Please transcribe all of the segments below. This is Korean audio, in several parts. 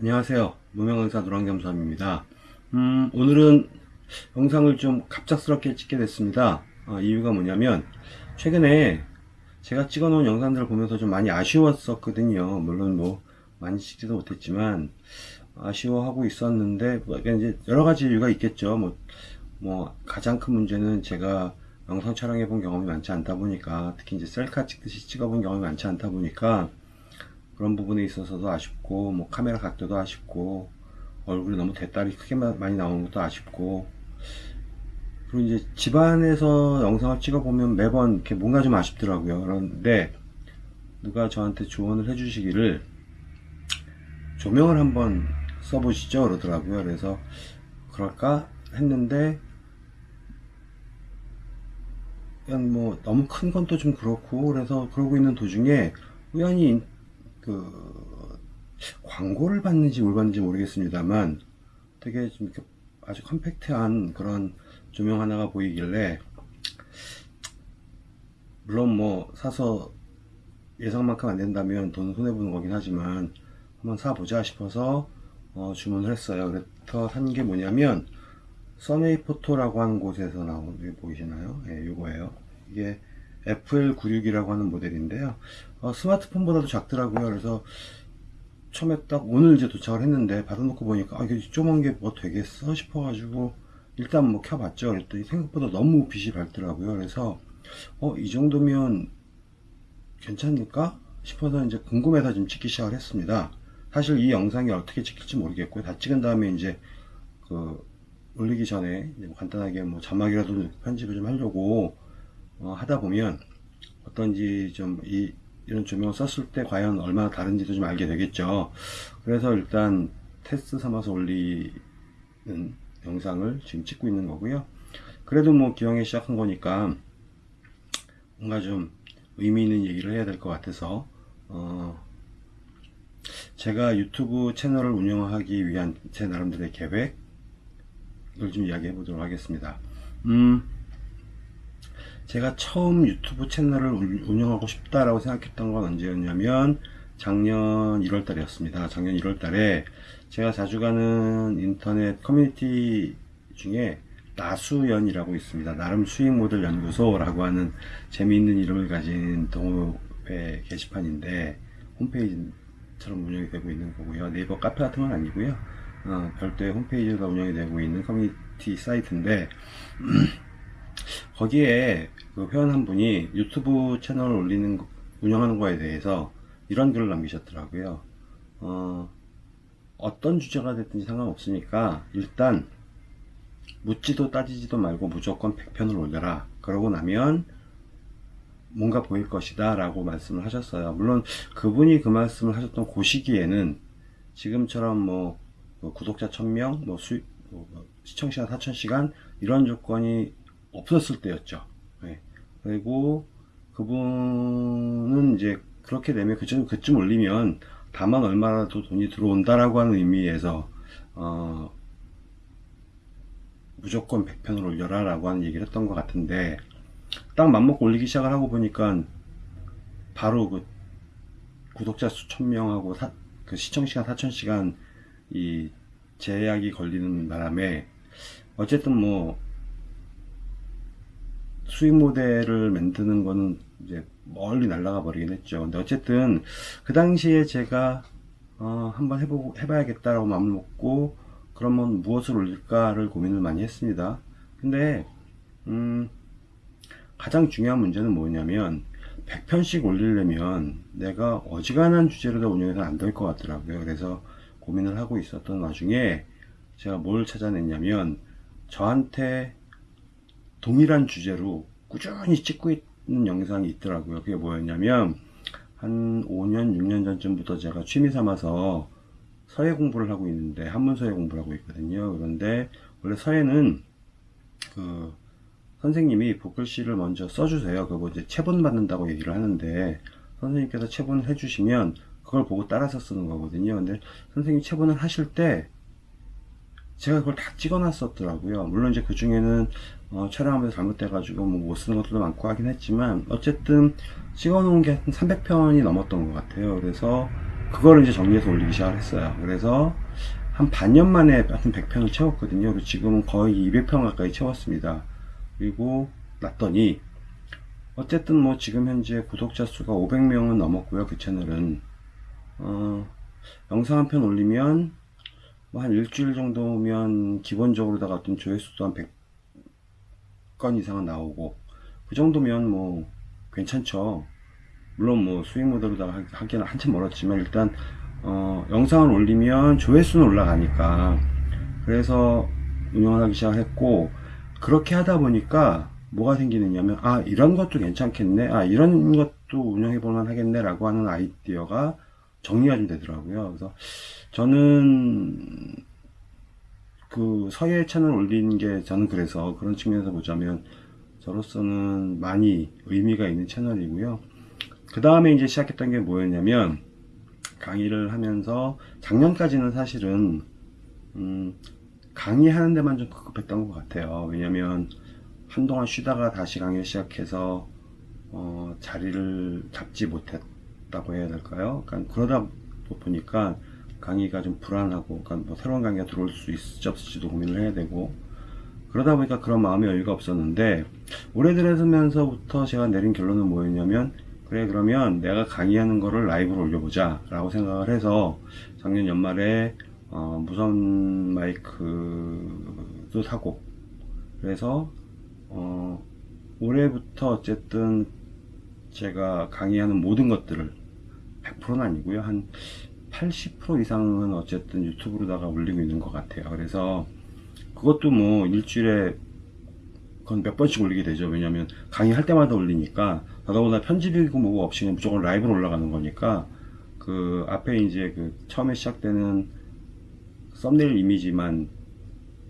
안녕하세요. 무명강사 노랑겸수함입니다. 음, 오늘은 영상을 좀 갑작스럽게 찍게 됐습니다. 아, 이유가 뭐냐면 최근에 제가 찍어 놓은 영상들을 보면서 좀 많이 아쉬웠었거든요. 물론 뭐 많이 찍지도 못했지만 아쉬워하고 있었는데 뭐 이제 여러 가지 이유가 있겠죠. 뭐, 뭐 가장 큰 문제는 제가 영상 촬영해 본 경험이 많지 않다 보니까 특히 이제 셀카 찍듯이 찍어 본 경험이 많지 않다 보니까 그런 부분에 있어서도 아쉽고 뭐 카메라 각도도 아쉽고 얼굴이 너무 대딸이 크게 많이 나오는 것도 아쉽고. 그리고 이제 집안에서 영상을 찍어 보면 매번 이렇게 뭔가 좀 아쉽더라고요. 그런데 누가 저한테 조언을 해 주시기를 조명을 한번 써보시죠. 그러더라고요. 그래서 그럴까 했는데 그냥 뭐 너무 큰 건 또 좀 그렇고 그래서 그러고 있는 도중에 우연히 그 광고를 받는지 뭘 받는지 모르겠습니다만 되게 좀 아주 컴팩트한 그런 조명 하나가 보이길래 물론 뭐 사서 예상만큼 안 된다면 돈 손해보는 거긴 하지만 한번 사보자 싶어서 어, 주문을 했어요 그래서 산 게 뭐냐면 써메이 포토라고 하는 곳에서 나온 게 보이시나요? 예, 요거예요 이게 FL96이라고 하는 모델인데요. 어, 스마트폰보다도 작더라고요. 그래서 처음에 딱 오늘 이제 도착을 했는데 받아놓고 보니까 아, 이게 조그만 게 뭐 되겠어 싶어 가지고 일단 뭐 켜봤죠. 그랬더니 생각보다 너무 빛이 밝더라고요. 그래서 어 이 정도면 괜찮을까 싶어서 이제 궁금해서 지금 찍기 시작을 했습니다. 사실 이 영상이 어떻게 찍힐지 모르겠고요. 다 찍은 다음에 이제 그 올리기 전에 뭐 간단하게 뭐 자막이라도 편집을 좀 하려고 어, 하다 보면 어떤지 좀 이 이런 조명을 썼을 때 과연 얼마나 다른지도 좀 알게 되겠죠. 그래서 일단 테스트 삼아서 올리는 영상을 지금 찍고 있는 거고요. 그래도 뭐 기왕에 시작한 거니까 뭔가 좀 의미 있는 얘기를 해야 될 것 같아서 어 제가 유튜브 채널을 운영하기 위한 제 나름대로의 계획을 좀 이야기해 보도록 하겠습니다. 음 제가 처음 유튜브 채널을 운영하고 싶다라고 생각했던 건 언제였냐면 작년 1월 달이었습니다. 작년 1월 달에 제가 자주 가는 인터넷 커뮤니티 중에 나수연이라고 있습니다. 나름 수익 모델 연구소라고 하는 재미있는 이름을 가진 동호회 게시판인데 홈페이지처럼 운영이 되고 있는 거고요. 네이버 카페 같은 건 아니고요. 어, 별도의 홈페이지가 운영이 되고 있는 커뮤니티 사이트인데 거기에 그 회원 한 분이 유튜브 채널을 올리는 운영하는 거에 대해서 이런 글을 남기셨더라고요. 어, 어떤 주제가 됐든지 상관없으니까 일단 묻지도 따지지도 말고 무조건 100편을 올려라. 그러고 나면 뭔가 보일 것이다 라고 말씀을 하셨어요. 물론 그분이 그 말씀을 하셨던 그 시기에는 지금처럼 뭐, 뭐 구독자 1000명 뭐, 수, 뭐 시청시간 4000시간 이런 조건이 없었을 때였죠. 네. 그리고 그분은 이제 그렇게 되면 그쯤, 그쯤 올리면 다만 얼마라도 돈이 들어온다라고 하는 의미에서 어, 무조건 100편을 올려라 라고 하는 얘기를 했던 것 같은데 딱 맘먹고 올리기 시작을 하고 보니까 바로 그 구독자 수 1000명하고 사, 그 시청시간 4000시간 이 제약이 걸리는 바람에 어쨌든 뭐 수익 모델을 만드는 거는 이제 멀리 날아가 버리긴 했죠. 근데 어쨌든 그 당시에 제가 어, 한번 해보고 해봐야겠다라고 마음을 먹고 그러면 무엇을 올릴까를 고민을 많이 했습니다. 근데 음, 가장 중요한 문제는 뭐냐면 100편씩 올리려면 내가 어지간한 주제로 운영해서 안 될 것 같더라고요. 그래서 고민을 하고 있었던 와중에 제가 뭘 찾아냈냐면 저한테 동일한 주제로 꾸준히 찍고 있는 영상이 있더라고요. 그게 뭐였냐면 한 5년, 6년 전쯤부터 제가 취미 삼아서 서예 공부를 하고 있는데 한문 서예 공부를 하고 있거든요. 그런데 원래 서예는 그 선생님이 복글씨를 먼저 써주세요. 그거 이제 체본 받는다고 얘기를 하는데 선생님께서 체본을 해주시면 그걸 보고 따라서 쓰는 거거든요. 근데 선생님이 체본을 하실 때 제가 그걸 다 찍어 놨었더라고요 물론 이제 그 중에는 어, 촬영하면서 잘못돼 가지고 뭐 못 쓰는 것들도 많고 하긴 했지만 어쨌든 찍어 놓은 게 한 300편이 넘었던 것 같아요 그래서 그거를 이제 정리해서 올리기 시작을 했어요. 그래서 한 반년 만에 하여튼 100평을 채웠거든요. 그리고 지금은 거의 200평 가까이 채웠습니다. 그리고 놨더니 어쨌든 뭐 지금 현재 구독자 수가 500명은 넘었고요. 그 채널은 어, 영상 한 편 올리면 뭐 한 일주일 정도면 기본적으로다가 어떤 조회수도 한 100건 이상은 나오고 그 정도면 뭐 괜찮죠. 물론 뭐 수익 모델로다가 하- 하기는 한참 멀었지만 일단 어, 영상을 올리면 조회수는 올라가니까 그래서 운영을 하기 시작했고 그렇게 하다 보니까 뭐가 생기느냐면 아 이런 것도 괜찮겠네 아 이런 것도 운영해 볼만 하겠네 라고 하는 아이디어가 정리가 좀 되더라고요 그래서 저는 그 서예 채널 올리는 게 저는 그래서 그런 측면에서 보자면 저로서는 많이 의미가 있는 채널이고요 그 다음에 이제 시작했던 게 뭐였냐면 강의를 하면서 작년까지는 사실은 음, 강의하는 데만 좀 급급했던 것 같아요. 왜냐면 한동안 쉬다가 다시 강의를 시작해서 어, 자리를 잡지 못했다고 해야 될까요? 그러니까 그러다 보니까 강의가 좀 불안하고, 그러니까 뭐 새로운 강의가 들어올 수 있을지 없을지도 고민을 해야 되고, 그러다 보니까 그런 마음의 여유가 없었는데, 올해 들어서면서부터 제가 내린 결론은 뭐였냐면, 그래, 그러면 내가 강의하는 거를 라이브로 올려보자, 라고 생각을 해서, 작년 연말에, 어, 무선 마이크도 사고, 그래서, 어, 올해부터 어쨌든 제가 강의하는 모든 것들을 100%는 아니고요. 한 80% 이상은 어쨌든 유튜브로다가 올리고 있는 것 같아요. 그래서 그것도 뭐 일주일에 그건 몇 번씩 올리게 되죠. 왜냐면 강의할 때마다 올리니까 더더구나 편집이고 뭐고 없이 그냥 무조건 라이브로 올라가는 거니까 그 앞에 이제 그 처음에 시작되는 썸네일 이미지만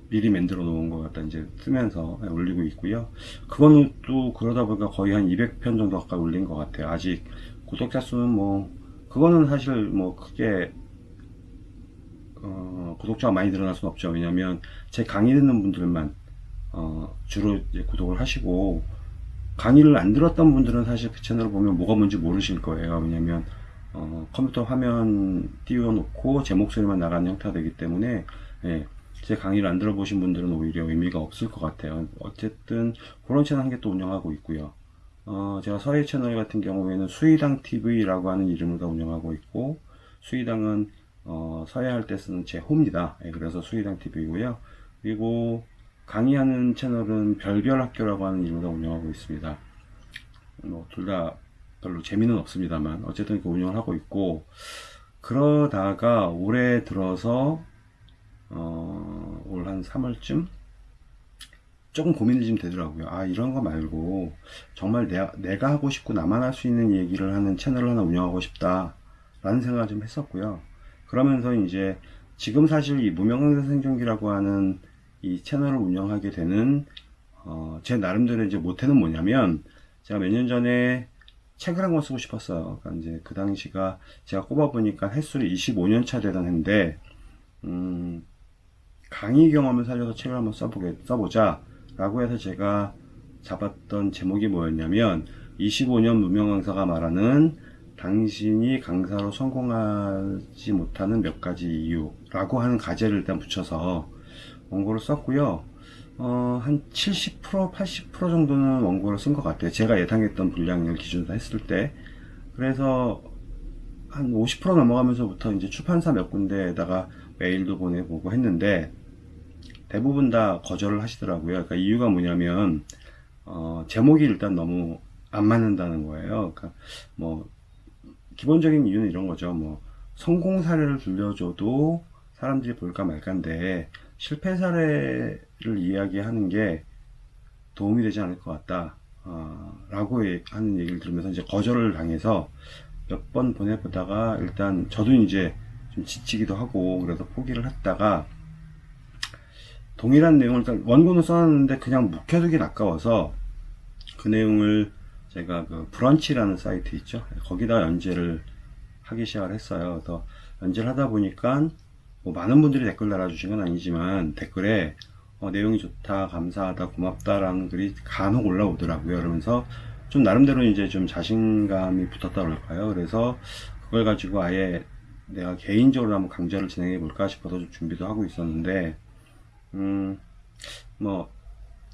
미리 만들어 놓은 것 갖다 이제 쓰면서 올리고 있고요. 그거는 또 그러다 보니까 거의 한 200편 정도 가까이 올린 것 같아요. 아직 구독자 수는 뭐 그거는 사실 뭐 크게 어, 구독자가 많이 늘어날 수는 없죠. 왜냐면 제 강의 듣는 분들만 어, 주로 구독을 하시고 강의를 안 들었던 분들은 사실 그 채널을 보면 뭐가 뭔지 모르실 거예요. 왜냐면 어, 컴퓨터 화면 띄워놓고 제 목소리만 나가는 형태가 되기 때문에 예, 제 강의를 안 들어보신 분들은 오히려 의미가 없을 것 같아요. 어쨌든 그런 채널 한 개 또 운영하고 있고요. 어, 제가 서해 채널 같은 경우에는 수의당 TV라고 하는 이름으로 운영하고 있고 수의당은 어, 서해할 때 쓰는 제 호입니다. 예, 그래서 수의당 TV고요. 그리고 강의하는 채널은 별별 학교라고 하는 이름으로 운영하고 있습니다. 뭐 둘 다 별로 재미는 없습니다만 어쨌든 이렇게 운영을 하고 있고 그러다가 올해 들어서 어, 올 한 3월쯤 조금 고민이 좀 되더라고요. 아, 이런 거 말고 정말 내가, 내가 하고 싶고 나만 할 수 있는 얘기를 하는 채널을 하나 운영하고 싶다. 라는 생각을 좀 했었고요. 그러면서 이제 지금 사실 이 무명강사 생존기라고 하는 이 채널을 운영하게 되는 어, 제 나름대로 이제 모태는 뭐냐면 제가 몇 년 전에 책을 한 권 쓰고 싶었어요. 그러니까 이제 그 당시가 제가 꼽아보니까 횟수를 25년 차 되던 해인데 음, 강의 경험을 살려서 책을 한번 써보게, 써보자. 라고 해서 제가 잡았던 제목이 뭐였냐면, 25년 무명 강사가 말하는 당신이 강사로 성공하지 못하는 몇 가지 이유 라고 하는 가제를 일단 붙여서 원고를 썼고요. 어, 한 70%, 80% 정도는 원고를 쓴 것 같아요. 제가 예상했던 분량을 기준으로 했을 때. 그래서 한 50% 넘어가면서부터 이제 출판사 몇 군데에다가 메일도 보내보고 했는데 대부분 다 거절을 하시더라고요. 그러니까 이유가 뭐냐면 어, 제목이 일단 너무 안 맞는다는 거예요. 그러니까 뭐 기본적인 이유는 이런 거죠. 뭐 성공 사례를 들려줘도 사람들이 볼까 말까인데 실패 사례를 이야기하는 게 도움이 되지 않을 것 같다. 어, 라고 예- 하는 얘기를 들으면서 이제 거절을 당해서 몇 번 보내보다가 일단 저도 이제 좀 지치기도 하고 그래서 포기를 했다가 동일한 내용을 일단 원고는 써놨는데 그냥 묵혀두긴 아까워서 그 내용을 제가 그 브런치라는 사이트 있죠? 거기다 연재를 하기 시작을 했어요. 그래서 연재를 하다 보니까 뭐 많은 분들이 댓글 달아주신 건 아니지만 댓글에 어, 내용이 좋다 감사하다 고맙다 라는 글이 간혹 올라오더라고요. 그러면서 좀 나름대로 이제 좀 자신감이 붙었다 그럴까요? 그래서 그걸 가지고 아예 내가 개인적으로 한번 강좌를 진행해 볼까 싶어서 좀 준비도 하고 있었는데 음 뭐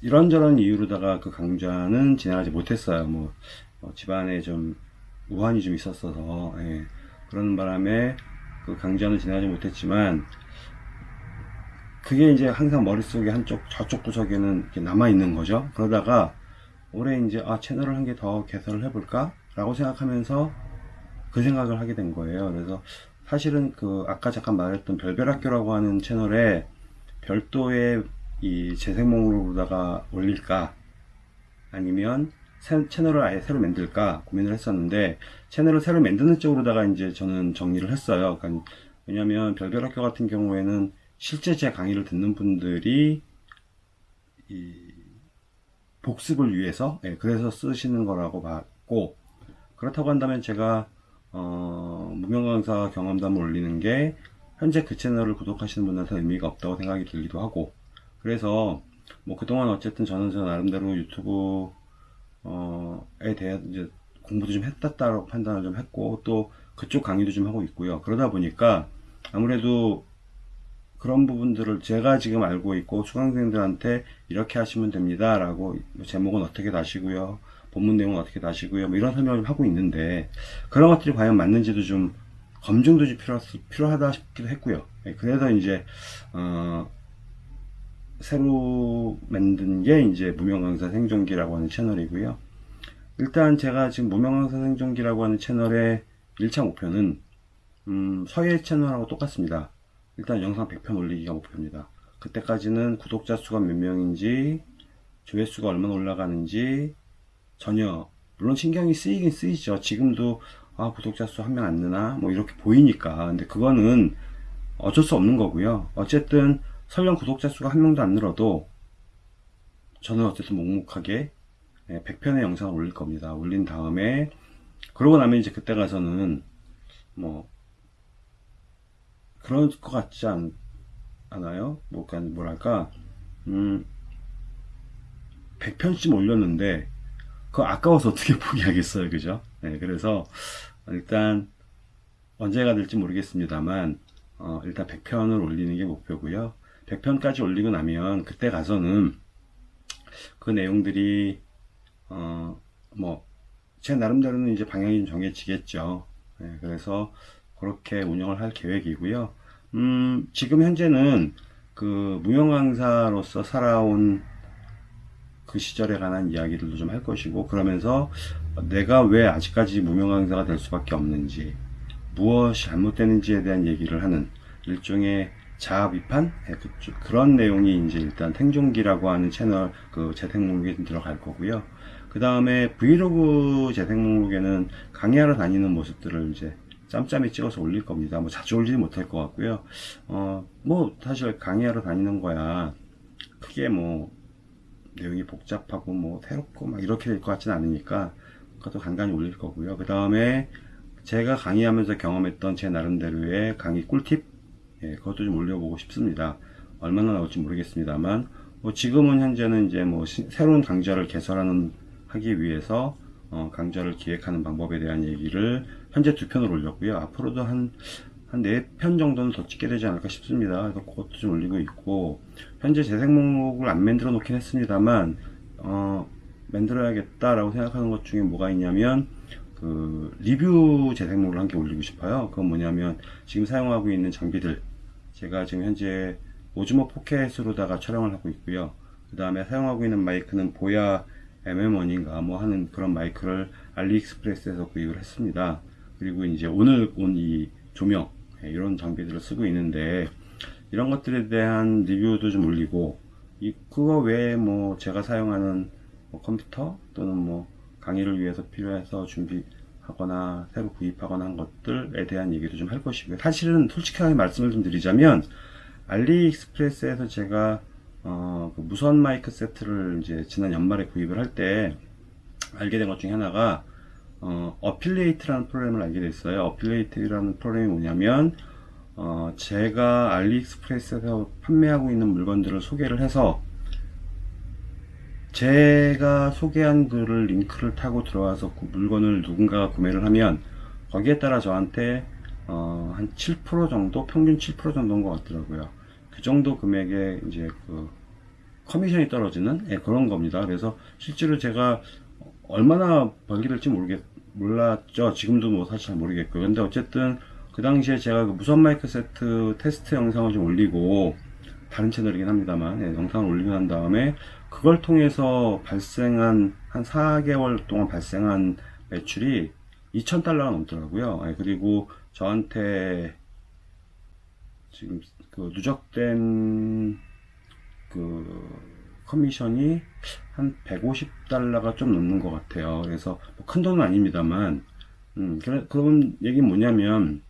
이런저런 이유로다가 그 강좌는 진행하지 못했어요. 뭐 어, 집안에 좀 우환이 좀 있었어서 예, 그런 바람에 그 강좌는 진행하지 못했지만 그게 이제 항상 머릿속에 한쪽 저쪽 구석에는 남아 있는 거죠. 그러다가 올해 이제 아 채널을 한 개 더 개설을 해볼까? 라고 생각하면서 그 생각을 하게 된 거예요. 그래서 사실은 그 아까 잠깐 말했던 별별 학교라고 하는 채널에 별도의 이 재생 목록으로다가 올릴까 아니면 새- 채널을 아예 새로 만들까 고민을 했었는데 채널을 새로 만드는 쪽으로다가 이제 저는 정리를 했어요. 그러니까 왜냐하면 별별 학교 같은 경우에는 실제 제 강의를 듣는 분들이 이 복습을 위해서 예, 그래서 쓰시는 거라고 봤고 그렇다고 한다면 제가 어, 무명강사 경험담을 올리는 게 현재 그 채널을 구독하시는 분한테 의미가 없다고 생각이 들기도 하고 그래서 뭐 그동안 어쨌든 저는 저 나름대로 유튜브 어에 대한 이제 공부도 좀 했다라고 판단을 좀 했고 또 그쪽 강의도 좀 하고 있고요. 그러다 보니까 아무래도 그런 부분들을 제가 지금 알고 있고 수강생들한테 이렇게 하시면 됩니다 라고 제목은 어떻게 다시고요 본문 내용은 어떻게 다시고요 뭐 이런 설명을 하고 있는데 그런 것들이 과연 맞는지도 좀 검증도 좀 필요, 필요하다 싶기도 했고요 예, 그래서 이제 어, 새로 만든 게 이제 무명강사 생존기라고 하는 채널이고요 일단 제가 지금 무명강사 생존기라고 하는 채널의 1차 목표는 음, 서예 채널하고 똑같습니다 일단 영상 100편 올리기가 목표입니다. 그때까지는 구독자 수가 몇 명인지 조회수가 얼마나 올라가는지 전혀 물론 신경이 쓰이긴 쓰이죠. 지금도 아 구독자 수 한 명 안 느나 뭐 이렇게 보이니까 근데 그거는 어쩔 수 없는 거고요. 어쨌든 설령 구독자 수가 한 명도 안 늘어도 저는 어쨌든 묵묵하게 100편의 영상을 올릴 겁니다. 올린 다음에 그러고 나면 이제 그때 가서는 뭐 그럴 것 같지 않, 않아요? 뭐, 뭐랄까, 음, 100편씩 올렸는데, 그거 아까워서 어떻게 포기하겠어요, 그죠? 네, 그래서, 일단, 언제가 될지 모르겠습니다만, 어, 일단 100편을 올리는 게 목표고요 100편까지 올리고 나면, 그때 가서는, 그 내용들이, 어, 뭐, 제 나름대로는 이제 방향이 좀 정해지겠죠. 네, 그래서, 그렇게 운영을 할 계획이고요. 음, 지금 현재는 그 무용 강사로서 살아온 그 시절에 관한 이야기들도 좀 할 것이고 그러면서 내가 왜 아직까지 무명 강사가 될 수밖에 없는지 무엇이 잘못되는지에 대한 얘기를 하는 일종의 자아 비판 네, 그런 내용이 이제 일단 생존기라고 하는 채널 그 재생 목록에 들어갈 거고요. 그 다음에 브이로그 재생 목록에는 강의하러 다니는 모습들을 이제 짬짬이 찍어서 올릴 겁니다. 뭐 자주 올리지 못할 것 같고요. 어, 뭐 사실 강의하러 다니는 거야. 크게 뭐 내용이 복잡하고 뭐 새롭고 막 이렇게 될 것 같지는 않으니까 그 것도 간간히 올릴 거고요. 그 다음에 제가 강의하면서 경험했던 제 나름대로의 강의 꿀팁 예, 그것도 좀 올려보고 싶습니다. 얼마나 나올지 모르겠습니다만 뭐 지금은 현재는 이제 뭐 시, 새로운 강좌를 개설하는 하기 위해서 어, 강좌를 기획하는 방법에 대한 얘기를 현재 두 편을 올렸고요. 앞으로도 한, 한 네 편 정도는 더 찍게 되지 않을까 싶습니다. 그래서 그것도 좀 올리고 있고, 현재 재생 목록을 안 만들어 놓긴 했습니다만, 어, 만들어야겠다라고 생각하는 것 중에 뭐가 있냐면, 그, 리뷰 재생 목록을 한 개 올리고 싶어요. 그건 뭐냐면, 지금 사용하고 있는 장비들, 제가 지금 현재 오즈모 포켓으로다가 촬영을 하고 있고요. 그 다음에 사용하고 있는 마이크는 보야 MM1인가 뭐 하는 그런 마이크를 알리익스프레스에서 구입을 했습니다. 그리고 이제 오늘 온 이 조명 예, 이런 장비들을 쓰고 있는데 이런 것들에 대한 리뷰도 좀 올리고 이 그거 외에 뭐 제가 사용하는 뭐 컴퓨터 또는 뭐 강의를 위해서 필요해서 준비하거나 새로 구입하거나 한 것들에 대한 얘기도 좀 할 것이고요. 사실은 솔직하게 말씀을 좀 드리자면 알리익스프레스에서 제가 어, 그 무선 마이크 세트를 이제 지난 연말에 구입을 할 때 알게 된 것 중에 하나가 어, affiliate라는 프로그램을 알게 됐어요. affiliate라는 프로그램이 뭐냐면 어, 제가 알리익스프레스에서 판매하고 있는 물건들을 소개를 해서 제가 소개한 글을 링크를 타고 들어와서 그 물건을 누군가가 구매를 하면 거기에 따라 저한테 어, 한 7% 정도, 평균 7% 정도인 것 같더라고요. 그 정도 금액에 이제 그 커미션이 떨어지는 예, 그런 겁니다. 그래서 실제로 제가 얼마나 벌게 될지 모르겠, 몰랐죠. 지금도 뭐 사실 잘 모르겠고요. 근데 어쨌든 그 당시에 제가 그 무선 마이크 세트 테스트 영상을 좀 올리고 다른 채널이긴 합니다만 예, 영상을 올리고 난 다음에 그걸 통해서 발생한 한 4개월 동안 발생한 매출이 2,000달러가 넘더라고요. 예, 그리고 저한테 지금 그 누적된 그 커미션이 한 150달러가 좀 넘는 것 같아요. 그래서 뭐 큰 돈은 아닙니다만, 음, 그래, 그런 얘기는 뭐냐면,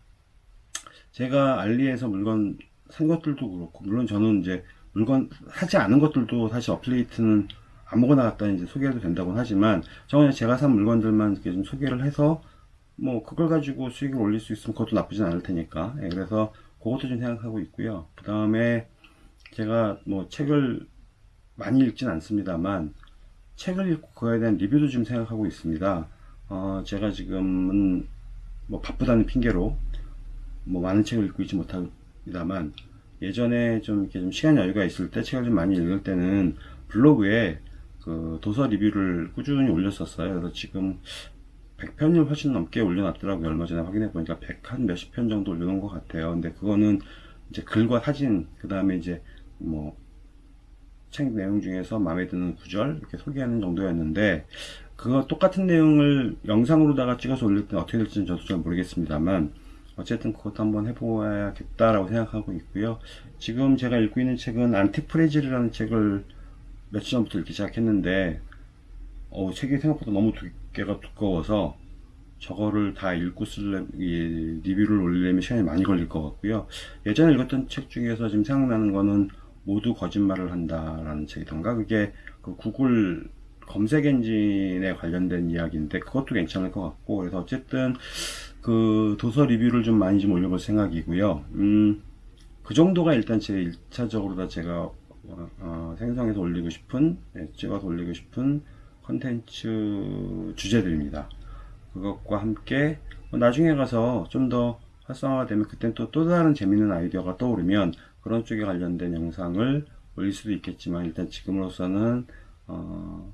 제가 알리에서 물건 산 것들도 그렇고, 물론 저는 이제 물건 사지 않은 것들도 사실 affiliate는 아무거나 갖다 이제 소개해도 된다고는 하지만, 저는 제가 산 물건들만 이렇게 좀 소개를 해서, 뭐, 그걸 가지고 수익을 올릴 수 있으면 그것도 나쁘진 않을 테니까. 예, 그래서 그것도 좀 생각하고 있고요. 그 다음에 제가 뭐 책을 많이 읽진 않습니다만 책을 읽고 그거에 대한 리뷰도 좀 생각하고 있습니다. 어, 제가 지금은 뭐 바쁘다는 핑계로 뭐 많은 책을 읽고 있지 못합니다만 예전에 좀 이렇게 좀 시간 여유가 있을 때 책을 좀 많이 읽을 때는 블로그에 그 도서 리뷰를 꾸준히 올렸었어요. 그래서 지금 100편을 훨씬 넘게 올려놨더라고요. 얼마 전에 확인해 보니까 100한 몇십 편 정도 올려놓은 것 같아요. 근데 그거는 이제 글과 사진, 그 다음에 이제 뭐 책 내용 중에서 마음에 드는 구절 이렇게 소개하는 정도였는데 그거 똑같은 내용을 영상으로다가 찍어서 올릴 때 어떻게 될지는 저도 잘 모르겠습니다만 어쨌든 그것도 한번 해보아야겠다라고 생각하고 있고요. 지금 제가 읽고 있는 책은 안티프레질이라는 책을 며칠 전부터 읽기 시작했는데 어, 책이 생각보다 너무 두께가 두꺼워서 저거를 다 읽고 쓸래, 이 리뷰를 올리려면 시간이 많이 걸릴 것 같고요. 예전에 읽었던 책 중에서 지금 생각나는 거는 모두 거짓말을 한다라는 책이던가 그게 그 구글 검색 엔진에 관련된 이야기인데 그것도 괜찮을 것 같고 그래서 어쨌든 그 도서 리뷰를 좀 많이 좀 올려볼 생각이고요. 음, 그 정도가 일단 제 1차적으로 다 제가 어, 어, 생성해서 올리고 싶은 예, 찍어서 올리고 싶은 컨텐츠 주제들입니다. 그것과 함께 뭐 나중에 가서 좀 더 활성화가 되면 그땐 또, 또 다른 재밌는 아이디어가 떠오르면 그런 쪽에 관련된 영상을 올릴 수도 있겠지만 일단 지금으로서는 어,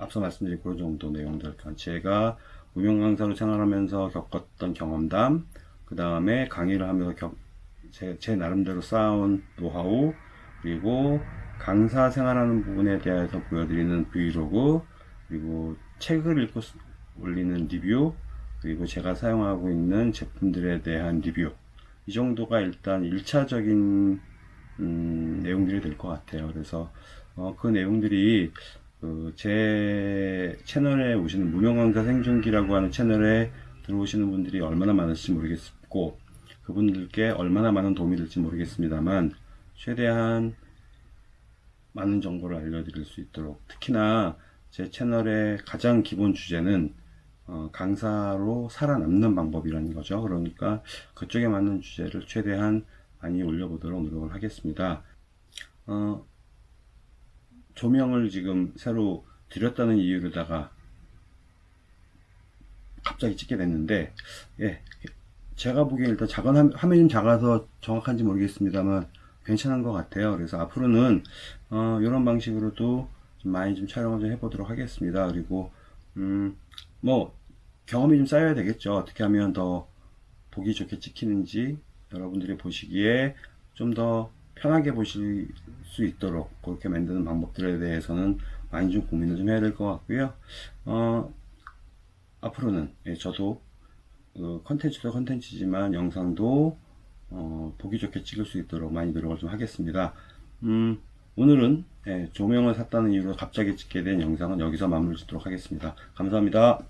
앞서 말씀드린 그런 정도 내용들 그러니까 제가 무명 강사로 생활하면서 겪었던 경험담 그 다음에 강의를 하면서 겪, 제, 제 나름대로 쌓아온 노하우 그리고 강사 생활하는 부분에 대해서 보여드리는 브이로그 그리고 책을 읽고 쓰- 올리는 리뷰 그리고 제가 사용하고 있는 제품들에 대한 리뷰 이 정도가 일단 1차적인 음, 내용들이 될 것 같아요. 그래서 어, 그 내용들이 그 제 채널에 오시는 무명 강사 생존기라고 하는 채널에 들어오시는 분들이 얼마나 많을지 모르겠고 그분들께 얼마나 많은 도움이 될지 모르겠습니다만 최대한 많은 정보를 알려드릴 수 있도록 특히나 제 채널의 가장 기본 주제는 어, 강사로 살아남는 방법이라는 거죠. 그러니까 그쪽에 맞는 주제를 최대한 많이 올려보도록 노력을 하겠습니다. 어, 조명을 지금 새로 드렸다는 이유로다가 갑자기 찍게 됐는데, 예, 제가 보기엔 일단 작은 화- 화면이 좀 작아서 정확한지 모르겠습니다만 괜찮은 것 같아요. 그래서 앞으로는 어, 이런 방식으로도 좀 많이 좀 촬영을 좀 해보도록 하겠습니다. 그리고 음, 뭐 경험이 좀 쌓여야 되겠죠. 어떻게 하면 더 보기 좋게 찍히는지 여러분들이 보시기에 좀더 편하게 보실 수 있도록 그렇게 만드는 방법들에 대해서는 많이 좀 고민을 좀 해야 될 것 같고요. 어, 앞으로는 예, 저도 그 컨텐츠도 컨텐츠지만 영상도 어, 보기 좋게 찍을 수 있도록 많이 노력을 좀 하겠습니다. 음, 오늘은 예, 조명을 샀다는 이유로 갑자기 찍게 된 영상은 여기서 마무리 짓도록 하겠습니다. 감사합니다.